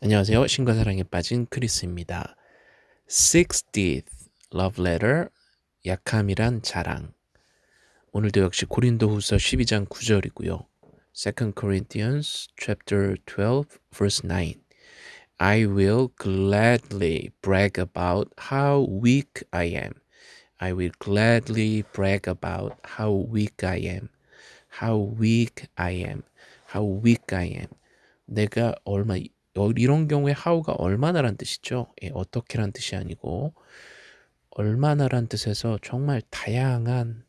안녕하세요. 신과 사랑에 빠진 크리스입니다. 60th Love Letter 약함이란 자랑 오늘도 역시 고린도후서 12장 9절이고요. 2 Corinthians chapter 12 verse 9 I will gladly brag about how weak I am. I will gladly brag about how weak I am. How weak I am. How weak I am. 내가 얼마 어, 이런 경우에 how가 얼마나란 뜻이죠. 예, 어떻게란 뜻이 아니고 얼마나란 뜻에서 정말 다양한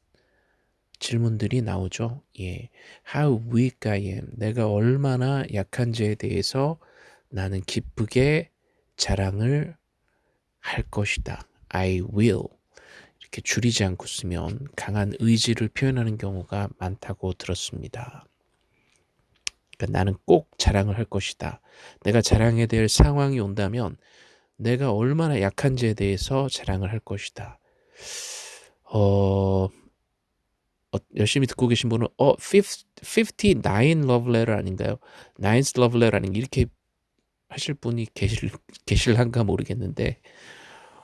질문들이 나오죠. 예, how weak I am. 내가 얼마나 약한지에 대해서 나는 기쁘게 자랑을 할 것이다. I will. 이렇게 줄이지 않고 쓰면 강한 의지를 표현하는 경우가 많다고 들었습니다. 그러니까 나는 꼭 자랑을 할 것이다. 내가 자랑해야 될 상황이 온다면 내가 얼마나 약한지에 대해서 자랑을 할 것이다. 어, 어 열심히 듣고 계신 분은 어 59 love letter 아닌가요? 9th love letter 아닌가 이렇게 하실 분이 계실 계실한가 모르겠는데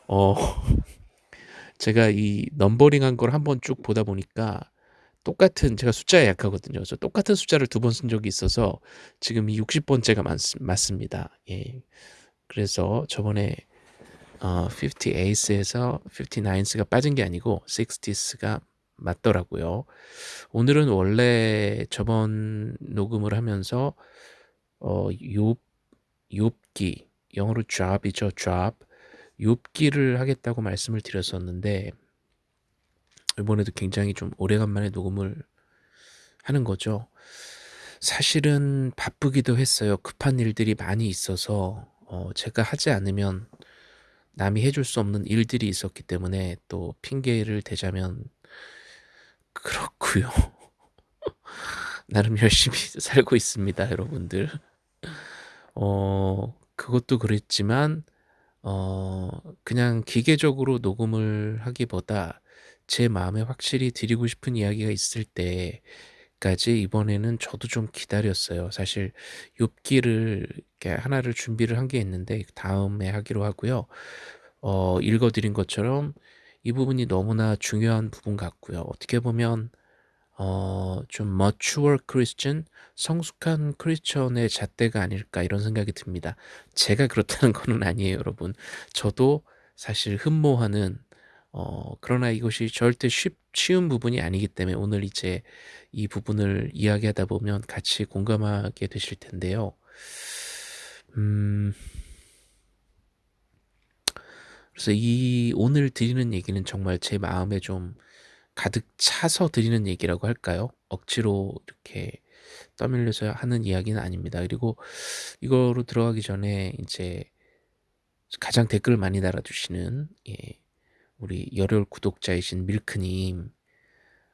어 제가 이 넘버링한 걸 한번 쭉 보다 보니까 똑같은 제가 숫자에 약하거든요. 그래서 똑같은 숫자를 두 번 쓴 적이 있어서 지금 이 60번째가 맞, 맞습니다. 예. 그래서 저번에 어, 58에서 59s가 빠진 게 아니고 60s가 맞더라고요. 오늘은 원래 저번 녹음을 하면서 어, 욥, 욥기 영어로 job이죠, job. 욥기를 하겠다고 말씀을 드렸었는데 이번에도 굉장히 좀 오래간만에 녹음을 하는 거죠. 사실은 바쁘기도 했어요. 급한 일들이 많이 있어서 어, 제가 하지 않으면 남이 해줄 수 없는 일들이 있었기 때문에 또 핑계를 대자면 그렇고요. 나름 열심히 살고 있습니다, 여러분들. 어, 그것도 그랬지만 어, 그냥 기계적으로 녹음을 하기보다 제 마음에 확실히 드리고 싶은 이야기가 있을 때까지 이번에는 저도 좀 기다렸어요. 사실 욥기를 하나를 준비를 한 게 있는데 다음에 하기로 하고요. 어, 읽어드린 것처럼 이 부분이 너무나 중요한 부분 같고요. 어떻게 보면 어, 좀 mature Christian, 성숙한 크리스천의 잣대가 아닐까 이런 생각이 듭니다. 제가 그렇다는 거는 아니에요, 여러분. 저도 사실 흠모하는 어, 그러나 이것이 절대 쉽, 쉬운 부분이 아니기 때문에 오늘 이제 이 부분을 이야기하다 보면 같이 공감하게 되실 텐데요. 음, 그래서 이 오늘 드리는 얘기는 정말 제 마음에 좀 가득 차서 드리는 얘기라고 할까요? 억지로 이렇게 떠밀려서 하는 이야기는 아닙니다. 그리고 이거로 들어가기 전에 이제 가장 댓글을 많이 달아주시는 예, 우리 열혈 구독자이신 밀크님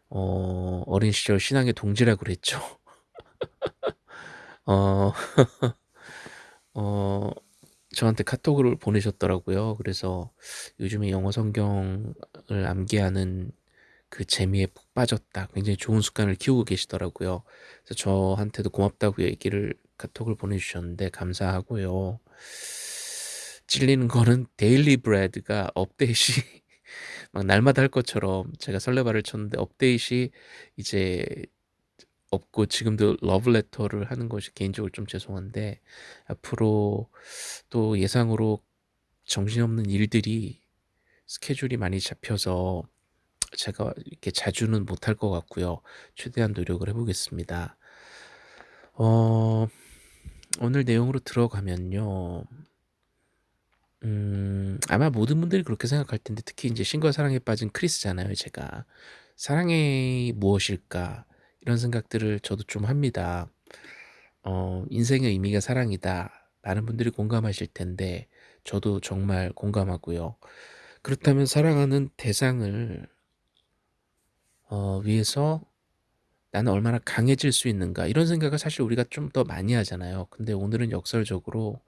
어, 어린 시절 신앙의 동지라고 그랬죠. 어, 어, 저한테 카톡을 보내셨더라고요. 그래서 요즘에 영어 성경을 암기하는 그 재미에 푹 빠졌다. 굉장히 좋은 습관을 키우고 계시더라고요. 그래서 저한테도 고맙다고 얘기를 카톡을 보내주셨는데 감사하고요. 찔리는 거는 Daily Bread가 업데이트이 막 날마다 할 것처럼 제가 설레발을 쳤는데 업데이트이 이제 없고 지금도 러브레터를 하는 것이 개인적으로 좀 죄송한데 앞으로 또 예상으로 정신없는 일들이 스케줄이 많이 잡혀서 제가 이렇게 자주는 못할 것 같고요. 최대한 노력을 해보겠습니다. 어, 오늘 내용으로 들어가면요. 음, 아마 모든 분들이 그렇게 생각할 텐데 특히 이제 신과 사랑에 빠진 크리스잖아요, 제가. 사랑이 무엇일까? 이런 생각들을 저도 좀 합니다. 어, 인생의 의미가 사랑이다. 많은 분들이 공감하실 텐데 저도 정말 공감하고요. 그렇다면 사랑하는 대상을 어, 위해서 나는 얼마나 강해질 수 있는가 이런 생각을 사실 우리가 좀 더 많이 하잖아요. 근데 오늘은 역설적으로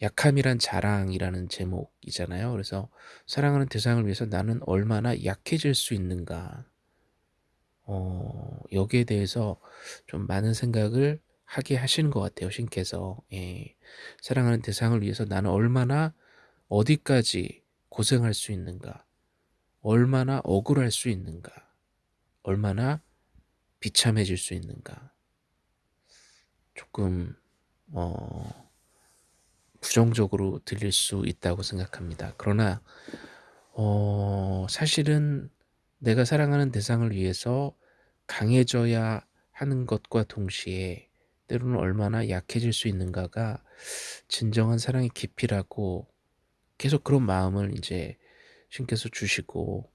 약함이란 자랑이라는 제목이잖아요. 그래서 사랑하는 대상을 위해서 나는 얼마나 약해질 수 있는가 어, 여기에 대해서 좀 많은 생각을 하게 하시는 것 같아요 신께서. 예. 사랑하는 대상을 위해서 나는 얼마나 어디까지 고생할 수 있는가 얼마나 억울할 수 있는가 얼마나 비참해질 수 있는가 조금 어 부정적으로 들릴 수 있다고 생각합니다. 그러나 어 사실은 내가 사랑하는 대상을 위해서 강해져야 하는 것과 동시에 때로는 얼마나 약해질 수 있는가가 진정한 사랑의 깊이라고 계속 그런 마음을 이제 신께서 주시고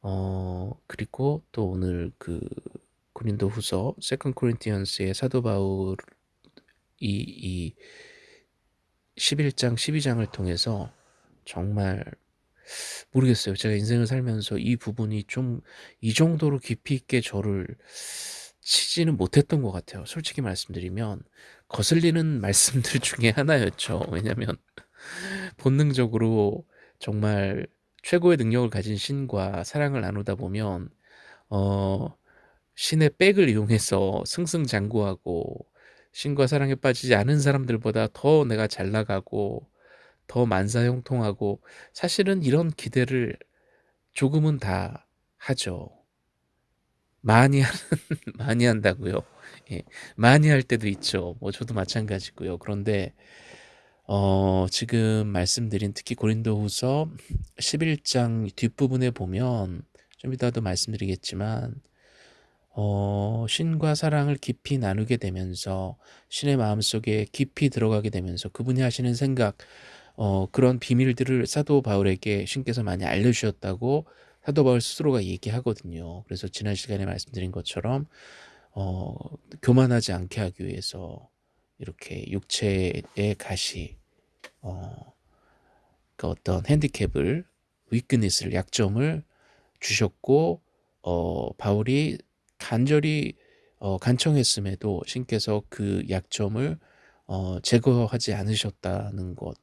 어 그리고 또 오늘 그 고린도 후서 Second Corinthians의 사도 바울이 이 11장 12장을 통해서 정말 모르겠어요. 제가 인생을 살면서 이 부분이 좀 이 정도로 깊이 있게 저를 치지는 못했던 것 같아요. 솔직히 말씀드리면 거슬리는 말씀들 중에 하나였죠. 왜냐면 본능적으로 정말 최고의 능력을 가진 신과 사랑을 나누다 보면 어 신의 백을 이용해서 승승장구하고 신과 사랑에 빠지지 않은 사람들보다 더 내가 잘 나가고 더 만사형통하고 사실은 이런 기대를 조금은 다 하죠. 많이 하는 많이 한다고요. 예. 많이 할 때도 있죠. 뭐 저도 마찬가지고요. 그런데 어 지금 말씀드린 특히 고린도후서 11장 뒷부분에 보면 좀 이따도 말씀드리겠지만 어 신과 사랑을 깊이 나누게 되면서 신의 마음속에 깊이 들어가게 되면서 그분이 하시는 생각 어 그런 비밀들을 사도 바울에게 신께서 많이 알려주셨다고 사도 바울 스스로가 얘기하거든요. 그래서 지난 시간에 말씀드린 것처럼 어 교만하지 않게 하기 위해서 이렇게 육체의 가시 어, 그 어떤 핸디캡을 위크니스를 약점을 주셨고 어, 바울이 간절히 어, 간청했음에도 신께서 그 약점을 어, 제거하지 않으셨다는 것,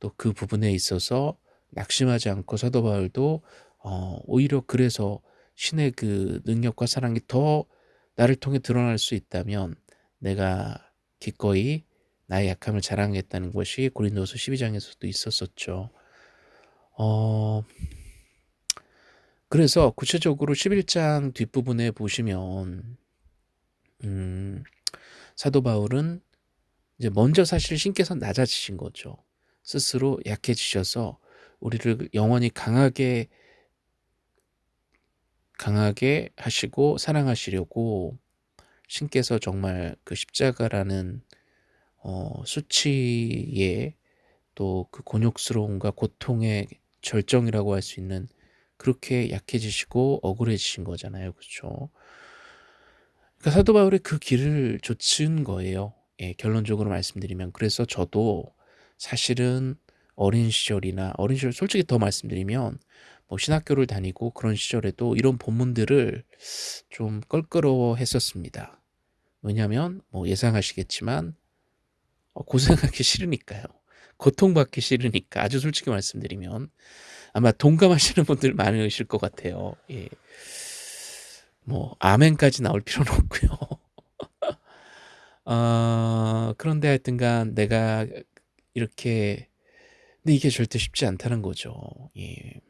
또 그 부분에 있어서 낙심하지 않고 사도 바울도 어, 오히려 그래서 신의 그 능력과 사랑이 더 나를 통해 드러날 수 있다면 내가 기꺼이 나의 약함을 자랑했다는 것이 고린도서 12장에서도 있었었죠. 어, 그래서 구체적으로 11장 뒷부분에 보시면 음, 사도 바울은 이제 먼저 사실 신께서 낮아지신 거죠. 스스로 약해지셔서 우리를 영원히 강하게 강하게 하시고 사랑하시려고 신께서 정말 그 십자가라는 어, 수치의 또 그 곤욕스러움과 고통의 절정이라고 할 수 있는 그렇게 약해지시고 억울해지신 거잖아요. 그렇죠? 그러니까 사도 바울의 그 길을 좇은 거예요. 예, 결론적으로 말씀드리면 그래서 저도 사실은 어린 시절이나 어린 시절 솔직히 더 말씀드리면 뭐 신학교를 다니고 그런 시절에도 이런 본문들을 좀 껄끄러워 했었습니다. 왜냐하면 뭐 예상하시겠지만 어, 고생하기 싫으니까요. 고통받기 싫으니까 아주 솔직히 말씀드리면 아마 동감하시는 분들 많으실 것 같아요. 예. 뭐 아멘까지 나올 필요는 없고요. 어, 그런데 하여튼간 내가 이렇게 근데 이게 절대 쉽지 않다는 거죠. 예.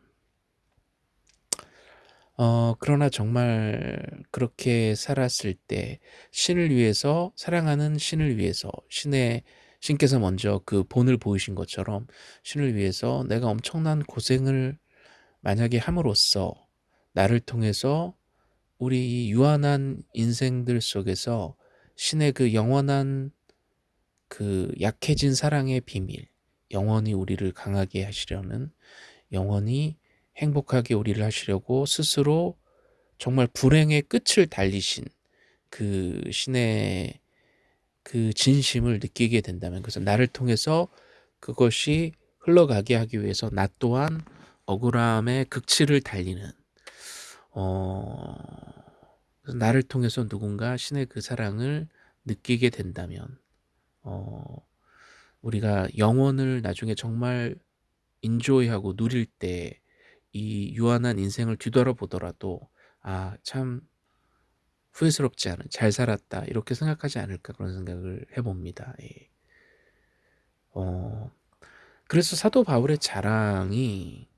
어, 그러나 정말 그렇게 살았을 때 신을 위해서 사랑하는 신을 위해서 신의 신께서 먼저 그 본을 보이신 것처럼 신을 위해서 내가 엄청난 고생을 만약에 함으로써 나를 통해서 우리 유한한 인생들 속에서 신의 그 영원한 그 약해진 사랑의 비밀, 영원히 우리를 강하게 하시려는 영원히 행복하게 우리를 하시려고 스스로 정말 불행의 끝을 달리신 그 신의 그 진심을 느끼게 된다면 그래서 나를 통해서 그것이 흘러가게 하기 위해서 나 또한 억울함의 극치를 달리는 어 나를 통해서 누군가 신의 그 사랑을 느끼게 된다면 어 우리가 영원을 나중에 정말 인조이하고 누릴 때 이 유한한 인생을 뒤돌아보더라도 아참 후회스럽지 않은 '잘 살았다.' 이렇게 생각하지 않을까 그런 생각을 해 봅니다. 예. 어 그래서 사도 바울의 자랑이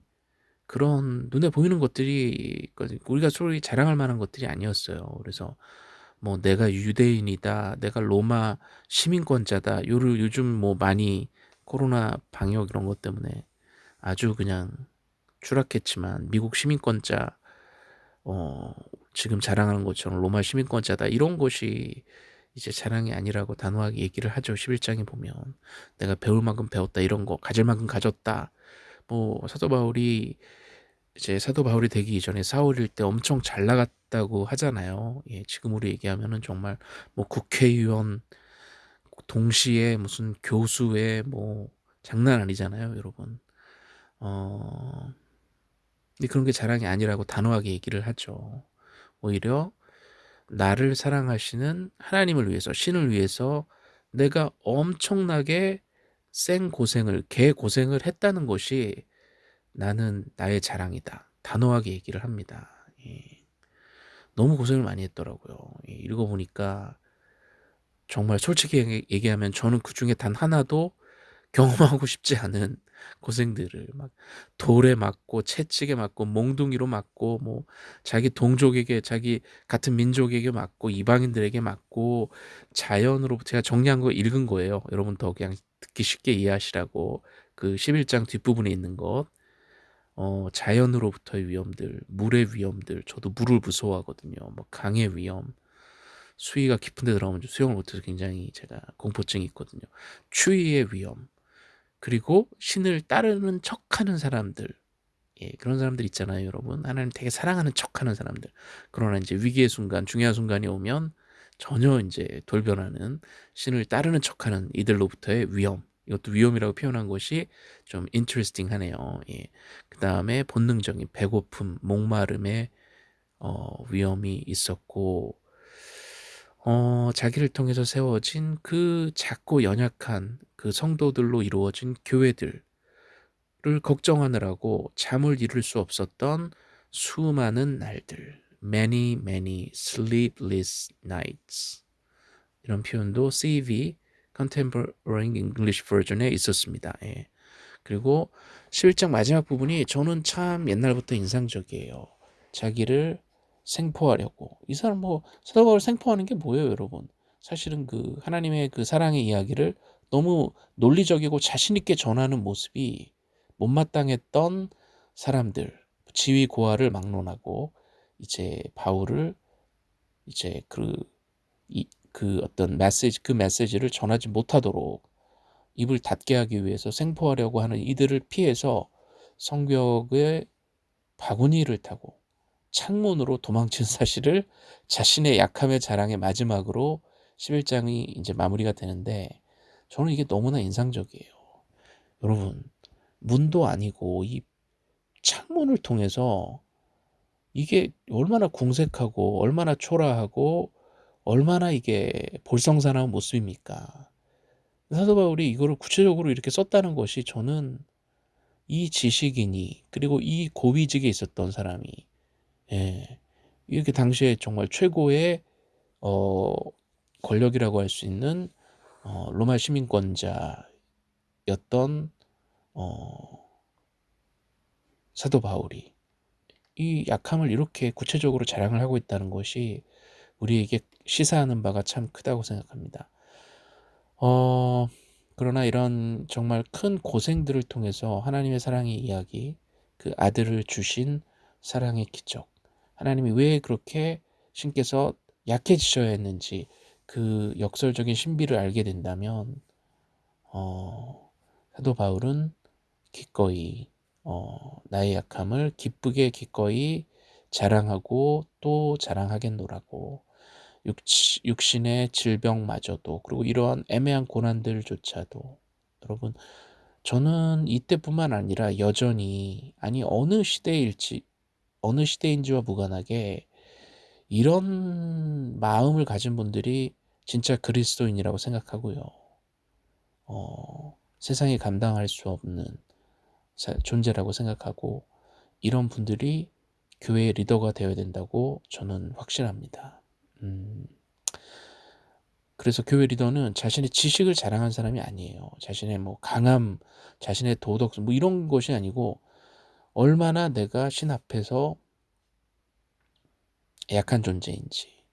그런 눈에 보이는 것들이 우리가 소위 자랑할 만한 것들이 아니었어요. 그래서 뭐 "내가 유대인이다. 내가 로마 시민권자다." 요를 요즘 뭐 많이 코로나 방역 이런 것 때문에 아주 그냥 추락했지만 미국 시민권자 어 지금 자랑하는 것처럼 로마 시민권자다 이런 것이 이제 자랑이 아니라고 단호하게 얘기를 하죠. 11장에 보면 내가 배울 만큼 배웠다 이런 거 가질 만큼 가졌다. 뭐 사도 바울이 이제 사도 바울이 되기 이전에 사울일 때 엄청 잘 나갔다고 하잖아요. 예, 지금으로 얘기하면은 정말 뭐 국회의원 동시에 무슨 교수의 뭐 장난 아니잖아요, 여러분. 어 근데 그런 게 자랑이 아니라고 단호하게 얘기를 하죠. 오히려 나를 사랑하시는 하나님을 위해서 신을 위해서 내가 엄청나게 생 고생을 개 고생을 했다는 것이 나는 나의 자랑이다. 단호하게 얘기를 합니다. 예. 너무 고생을 많이 했더라고요. 예, 읽어보니까 정말 솔직히 얘기하면 저는 그 중에 단 하나도 경험하고 싶지 않은 고생들을 막 돌에 맞고 채찍에 맞고 몽둥이로 맞고 뭐 자기 동족에게 자기 같은 민족에게 맞고 이방인들에게 맞고 자연으로 제가 정리한 거 읽은 거예요. 여러분 더 그냥 듣기 쉽게 이해하시라고 그 11장 뒷부분에 있는 것 어, 자연으로부터의 위험들, 물의 위험들, 저도 물을 무서워하거든요. 뭐 강의 위험, 수위가 깊은 데 들어가면 수영을 못해서 굉장히 제가 공포증이 있거든요. 추위의 위험, 그리고 신을 따르는 척하는 사람들. 예, 그런 사람들 있잖아요 여러분. 하나님 되게 사랑하는 척하는 사람들. 그러나 이제 위기의 순간 중요한 순간이 오면 전혀 이제 돌변하는 신을 따르는 척하는 이들로부터의 위험. 이것도 위험이라고 표현한 것이 좀 인트레스팅 하네요. 예. 그 다음에 본능적인 배고픔 목마름의 어, 위험이 있었고 어, 자기를 통해서 세워진 그 작고 연약한 그 성도들로 이루어진 교회들을 걱정하느라고 잠을 이룰 수 없었던 수많은 날들 many many sleepless nights 이런 표현도 CV Contemporary English Version에 있었습니다. 예. 그리고 11장 마지막 부분이 저는 참 옛날부터 인상적이에요. 자기를 생포하려고. 이 사람 뭐 사도 바울 생포하는 게 뭐예요 여러분? 사실은 그 하나님의 그 사랑의 이야기를 너무 논리적이고 자신 있게 전하는 모습이 못마땅했던 사람들, 지위 고하를 막론하고 이제 바울을 이제 그, 이, 그 어떤 메시지, 그 메시지를 전하지 못하도록 입을 닫게 하기 위해서 생포하려고 하는 이들을 피해서 성벽의 바구니를 타고 창문으로 도망친 사실을 자신의 약함의 자랑의 마지막으로 11장이 이제 마무리가 되는데 저는 이게 너무나 인상적이에요. 여러분, 문도 아니고 이 창문을 통해서 이게 얼마나 궁색하고 얼마나 초라하고 얼마나 이게 볼성사나운 모습입니까? 사도 바울이 이거를 구체적으로 이렇게 썼다는 것이 저는 이 지식인이 그리고 이 고위직에 있었던 사람이 예, 이렇게 당시에 정말 최고의 어, 권력이라고 할 수 있는 어, 로마 시민권자였던 어, 사도 바울이 이 약함을 이렇게 구체적으로 자랑을 하고 있다는 것이 우리에게 시사하는 바가 참 크다고 생각합니다. 어, 그러나 이런 정말 큰 고생들을 통해서 하나님의 사랑의 이야기, 그 아들을 주신 사랑의 기적, 하나님이 왜 그렇게 신께서 약해지셔야 했는지 그 역설적인 신비를 알게 된다면 어, 사도 바울은 기꺼이 어, 나의 약함을 기쁘게 기꺼이 자랑하고 또 자랑하겠노라고. 육치, 육신의 질병마저도 그리고 이러한 애매한 고난들조차도. 여러분 저는 이때뿐만 아니라 여전히 아니 어느 시대일지 어느 시대인지와 무관하게 이런 마음을 가진 분들이 진짜 그리스도인이라고 생각하고요. 어, 세상이 감당할 수 없는 존재라고 생각하고 이런 분들이 교회의 리더가 되어야 된다고 저는 확신합니다. 음. 그래서 교회 리더는 자신의 지식을 자랑한 사람이 아니에요. 자신의 뭐 강함, 자신의 도덕성 뭐 이런 것이 아니고 얼마나 내가 신 앞에서 약한 존재인지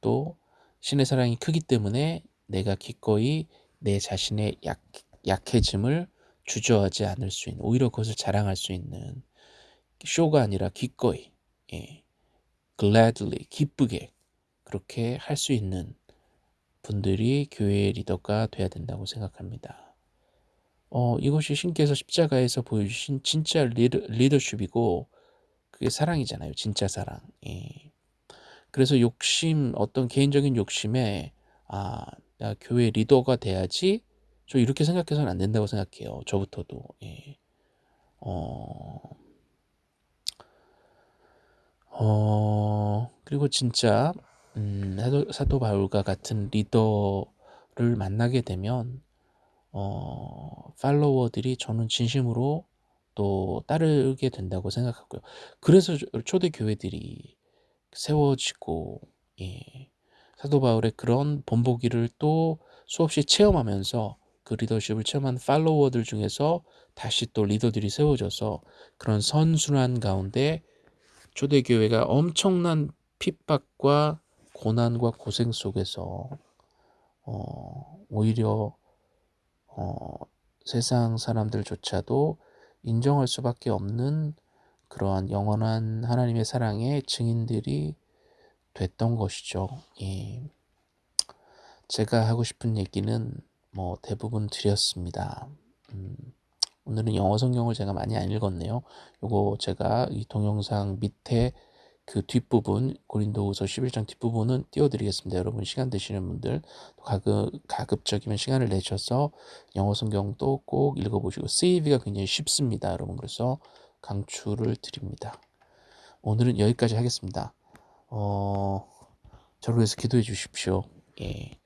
또 신의 사랑이 크기 때문에 내가 기꺼이 내 자신의 약, 약해짐을 주저하지 않을 수 있는 오히려 그것을 자랑할 수 있는 쇼가 아니라 기꺼이 예, gladly 기쁘게 그렇게 할 수 있는 분들이 교회의 리더가 돼야 된다고 생각합니다. 어, 이것이 신께서 십자가에서 보여주신 진짜 리더, 리더십이고 그게 사랑이잖아요. 진짜 사랑. 예. 그래서 욕심, 어떤 개인적인 욕심에 아, 나 교회 리더가 돼야지 저 이렇게 생각해서는 안 된다고 생각해요. 저부터도. 예. 어, 어, 그리고 진짜 음, 사도, 사도 바울과 같은 리더를 만나게 되면 어, 팔로워들이 저는 진심으로 또 따르게 된다고 생각하고요. 그래서 초대 교회들이 세워지고 예. 사도 바울의 그런 본보기를 또 수없이 체험하면서 그 리더십을 체험한 팔로워들 중에서 다시 또 리더들이 세워져서 그런 선순환 가운데 초대교회가 엄청난 핍박과 고난과 고생 속에서 어, 오히려 어, 세상 사람들조차도 인정할 수밖에 없는 그러한 영원한 하나님의 사랑의 증인들이 됐던 것이죠. 예. 제가 하고 싶은 얘기는 뭐 대부분 드렸습니다. 음, 오늘은 영어 성경을 제가 많이 안 읽었네요. 요거 제가 이 동영상 밑에 그 뒷부분 고린도후서 11장 뒷부분은 띄워드리겠습니다. 여러분 시간 되시는 분들 가급, 가급적이면 시간을 내셔서 영어 성경도 꼭 읽어보시고 세이비가 굉장히 쉽습니다. 여러분 그래서 강추를 드립니다. 오늘은 여기까지 하겠습니다. 어, 저를 위해서 기도해 주십시오. 예,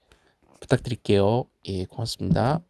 부탁드릴게요. 예, 고맙습니다.